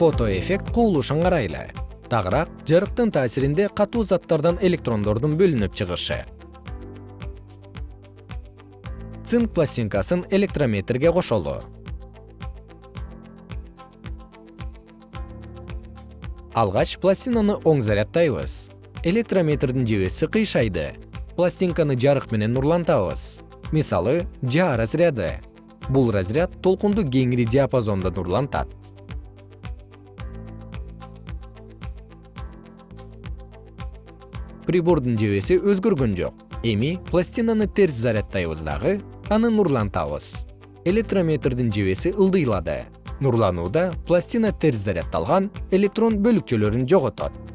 фотоэффект кубулушун карайлы. Тагыраак жарыктын таасиринде катуу заттардан электрондордун бөлүнүп чыгышы. Цинк пластинкасын электрометрге кошолу. Алгач пластинаны оң заряддайбыз электрометрдин жебеси кыйшайды. Пластинканы жарык менен нурлантабыз. Мисалы жаа разряды. Бул разряд толкунду кеңири диапазондо нурлантат прибордун жебеси өзгөргөн жок. Эми пластинаны терс заряддайбыз дагы аны нурлантабыз. Электрометрдин жебеси ылдыйлады. Нурланууда пластина терс заряддалган электрон бөлүкчөлөрүн жоготот